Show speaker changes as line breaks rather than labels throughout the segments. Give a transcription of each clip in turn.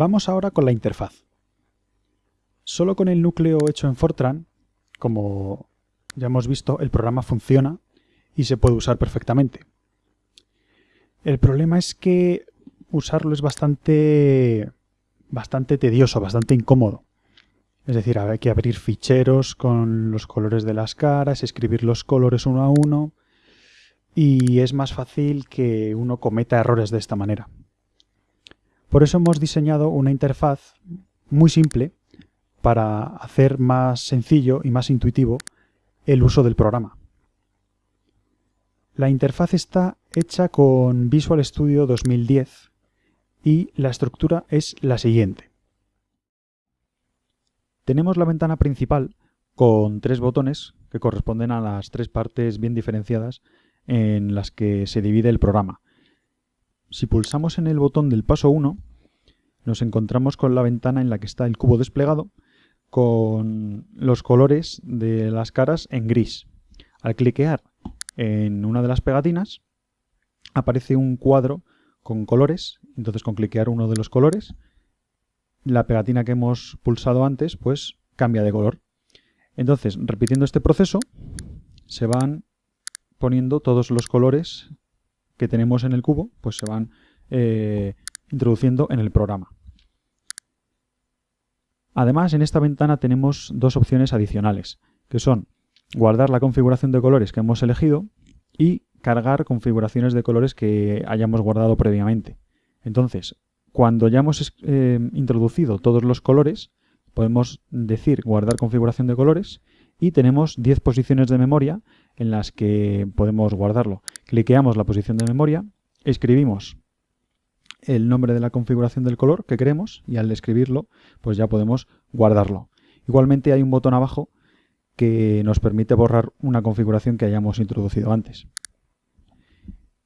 Vamos ahora con la interfaz. Solo con el núcleo hecho en Fortran, como ya hemos visto, el programa funciona y se puede usar perfectamente. El problema es que usarlo es bastante, bastante tedioso, bastante incómodo. Es decir, hay que abrir ficheros con los colores de las caras, escribir los colores uno a uno y es más fácil que uno cometa errores de esta manera. Por eso hemos diseñado una interfaz muy simple para hacer más sencillo y más intuitivo el uso del programa. La interfaz está hecha con Visual Studio 2010 y la estructura es la siguiente. Tenemos la ventana principal con tres botones que corresponden a las tres partes bien diferenciadas en las que se divide el programa. Si pulsamos en el botón del paso 1, nos encontramos con la ventana en la que está el cubo desplegado con los colores de las caras en gris. Al cliquear en una de las pegatinas aparece un cuadro con colores, entonces con cliquear uno de los colores, la pegatina que hemos pulsado antes pues cambia de color. Entonces, repitiendo este proceso, se van poniendo todos los colores que tenemos en el cubo, pues se van eh, introduciendo en el programa. Además, en esta ventana tenemos dos opciones adicionales, que son guardar la configuración de colores que hemos elegido y cargar configuraciones de colores que hayamos guardado previamente. Entonces, cuando ya hemos eh, introducido todos los colores, podemos decir guardar configuración de colores y tenemos 10 posiciones de memoria en las que podemos guardarlo. Cliqueamos la posición de memoria, escribimos el nombre de la configuración del color que queremos y al escribirlo pues ya podemos guardarlo. Igualmente hay un botón abajo que nos permite borrar una configuración que hayamos introducido antes.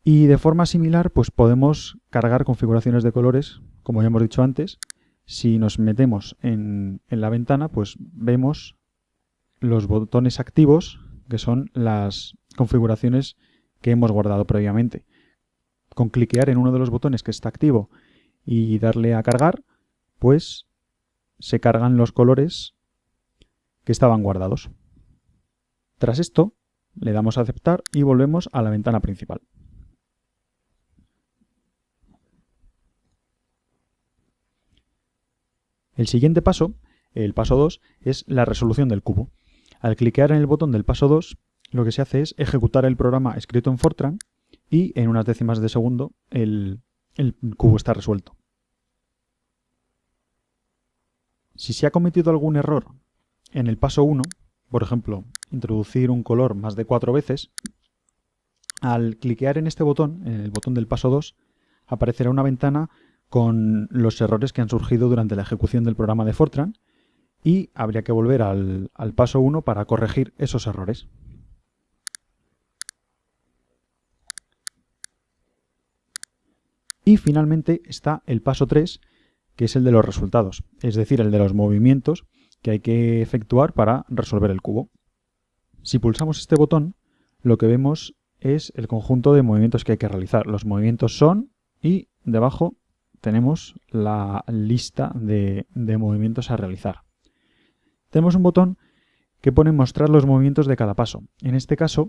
Y de forma similar pues podemos cargar configuraciones de colores, como ya hemos dicho antes. Si nos metemos en, en la ventana pues vemos los botones activos que son las configuraciones que hemos guardado previamente con cliquear en uno de los botones que está activo y darle a cargar, pues se cargan los colores que estaban guardados. Tras esto, le damos a aceptar y volvemos a la ventana principal. El siguiente paso, el paso 2, es la resolución del cubo. Al cliquear en el botón del paso 2, lo que se hace es ejecutar el programa escrito en Fortran y en unas décimas de segundo el, cubo está resuelto. Si se ha cometido algún error en el paso 1, por ejemplo, introducir un color más de cuatro veces, al cliquear en este botón, en el botón del paso 2, aparecerá una ventana con los errores que han surgido durante la ejecución del programa de Fortran y habría que volver al, paso 1 para corregir esos errores. Y finalmente está el paso 3, que es el de los resultados, es decir, el de los movimientos que hay que efectuar para resolver el cubo. Si pulsamos este botón, lo que vemos es el conjunto de movimientos que hay que realizar. Los movimientos son y debajo tenemos la lista de movimientos a realizar. Tenemos un botón que pone mostrar los movimientos de cada paso. En este caso,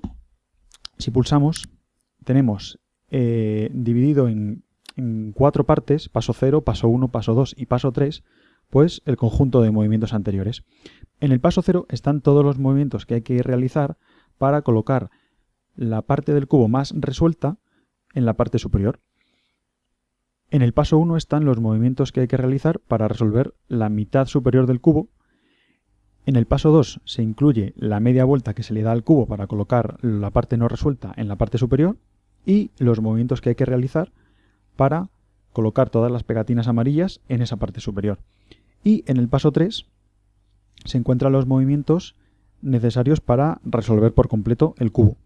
si pulsamos, tenemos eh, dividido en en cuatro partes, paso 0, paso 1, paso 2 y paso 3, pues el conjunto de movimientos anteriores. En el paso 0 están todos los movimientos que hay que realizar para colocar la parte del cubo más resuelta en la parte superior. En el paso 1 están los movimientos que hay que realizar para resolver la mitad superior del cubo. En el paso 2 se incluye la media vuelta que se le da al cubo para colocar la parte no resuelta en la parte superior y los movimientos que hay que realizar para colocar todas las pegatinas amarillas en esa parte superior. Y en el paso 3 se encuentran los movimientos necesarios para resolver por completo el cubo.